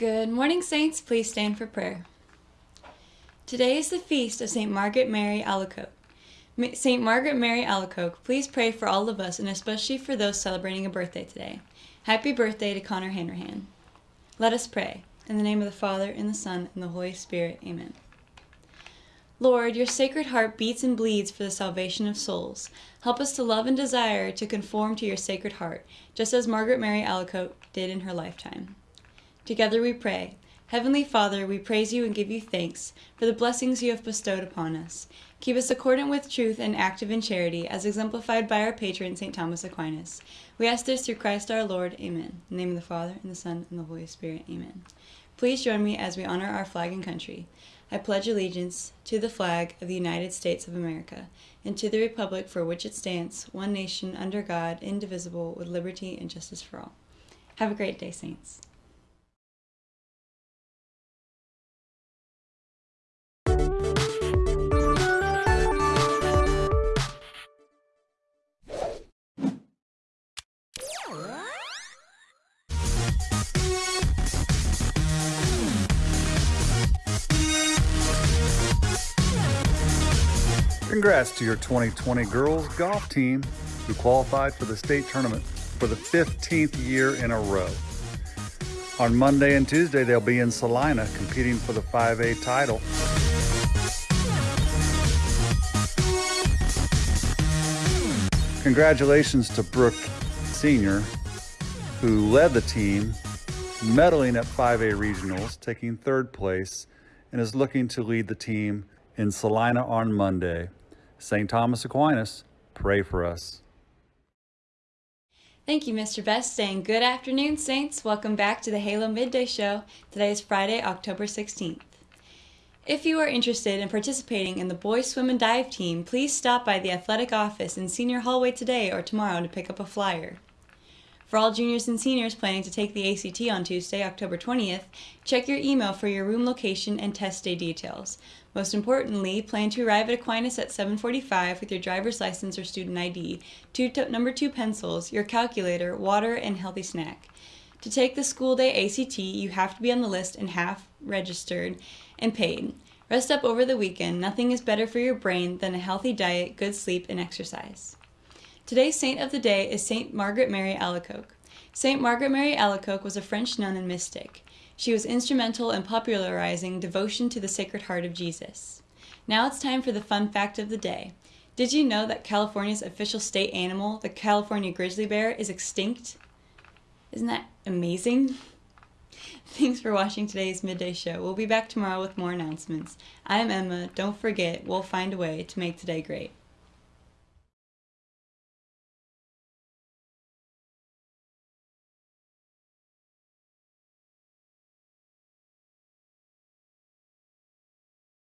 Good morning, Saints. Please stand for prayer. Today is the feast of St. Margaret Mary Alacoque. St. Margaret Mary Alacoque, please pray for all of us and especially for those celebrating a birthday today. Happy birthday to Connor Hanrahan. Let us pray. In the name of the Father, and the Son, and the Holy Spirit. Amen. Lord, your sacred heart beats and bleeds for the salvation of souls. Help us to love and desire to conform to your sacred heart, just as Margaret Mary Alacoque did in her lifetime. Together we pray. Heavenly Father, we praise you and give you thanks for the blessings you have bestowed upon us. Keep us accordant with truth and active in charity, as exemplified by our patron, St. Thomas Aquinas. We ask this through Christ our Lord. Amen. In the name of the Father, and the Son, and the Holy Spirit. Amen. Please join me as we honor our flag and country. I pledge allegiance to the flag of the United States of America and to the republic for which it stands, one nation under God, indivisible, with liberty and justice for all. Have a great day, Saints. Congrats to your 2020 girls golf team who qualified for the state tournament for the 15th year in a row. On Monday and Tuesday, they'll be in Salina competing for the 5A title. Congratulations to Brooke Sr., who led the team, medaling at 5A regionals, taking third place, and is looking to lead the team in Salina on Monday. St. Thomas Aquinas, pray for us. Thank you, Mr. Best, and good afternoon, Saints. Welcome back to the Halo Midday Show. Today is Friday, October 16th. If you are interested in participating in the boys swim and dive team, please stop by the athletic office in senior hallway today or tomorrow to pick up a flyer. For all juniors and seniors planning to take the ACT on Tuesday, October 20th, check your email for your room location and test day details. Most importantly, plan to arrive at Aquinas at 745 with your driver's license or student ID, two number two pencils, your calculator, water, and healthy snack. To take the school day ACT, you have to be on the list and half registered and paid. Rest up over the weekend. Nothing is better for your brain than a healthy diet, good sleep, and exercise. Today's saint of the day is Saint Margaret Mary Alacoque. Saint Margaret Mary Alacoque was a French nun and mystic. She was instrumental in popularizing devotion to the Sacred Heart of Jesus. Now it's time for the fun fact of the day. Did you know that California's official state animal, the California grizzly bear, is extinct? Isn't that amazing? Thanks for watching today's midday show. We'll be back tomorrow with more announcements. I'm Emma. Don't forget, we'll find a way to make today great.